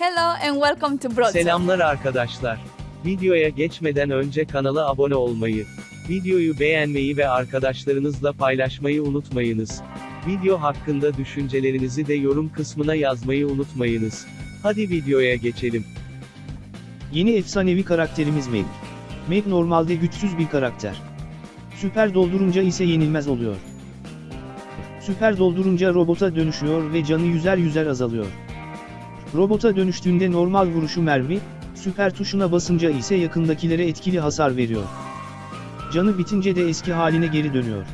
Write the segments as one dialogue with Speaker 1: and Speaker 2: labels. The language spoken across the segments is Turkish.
Speaker 1: Hello and welcome to Broad Talk.
Speaker 2: Selamlar arkadaşlar. Videoya geçmeden önce kanala abone olmayı, videoyu beğenmeyi ve arkadaşlarınızla paylaşmayı unutmayınız. Video hakkında düşüncelerinizi de yorum kısmına yazmayı unutmayınız. Hadi videoya geçelim.
Speaker 3: Yeni efsanevi karakterimiz Meg. Meg normalde güçsüz bir karakter. Süper doldurunca ise yenilmez oluyor. Süper doldurunca robota dönüşüyor ve canı yüzer yüzer azalıyor. Robota dönüştüğünde normal vuruşu mermi, süper tuşuna basınca ise yakındakilere etkili hasar veriyor. Canı bitince de eski haline geri dönüyor.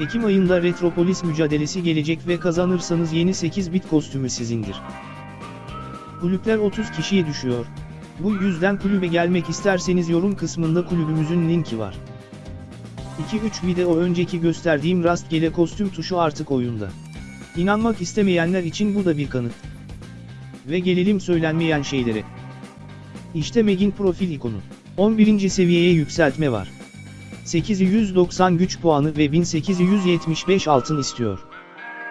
Speaker 3: Ekim ayında Retropolis mücadelesi gelecek ve kazanırsanız yeni 8 bit kostümü sizindir. Kulüpler 30 kişiye düşüyor. Bu yüzden kulübe gelmek isterseniz yorum kısmında kulübümüzün linki var. 2-3 video önceki gösterdiğim rastgele kostüm tuşu artık oyunda. İnanmak istemeyenler için bu da bir kanıt. Ve gelelim söylenmeyen şeylere. İşte Meg'in profil ikonu. 11. seviyeye yükseltme var. 890 güç puanı ve 1875 altın istiyor.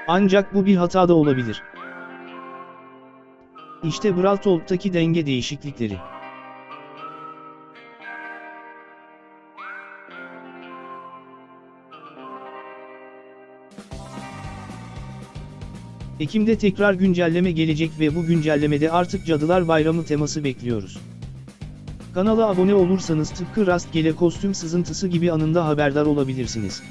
Speaker 3: Ancak bu bir hata da olabilir. İşte Brawl Talk'taki denge değişiklikleri. Ekim'de tekrar güncelleme gelecek ve bu güncellemede artık Cadılar Bayramı teması bekliyoruz. Kanala abone olursanız tıpkı rastgele kostüm sızıntısı gibi anında haberdar olabilirsiniz.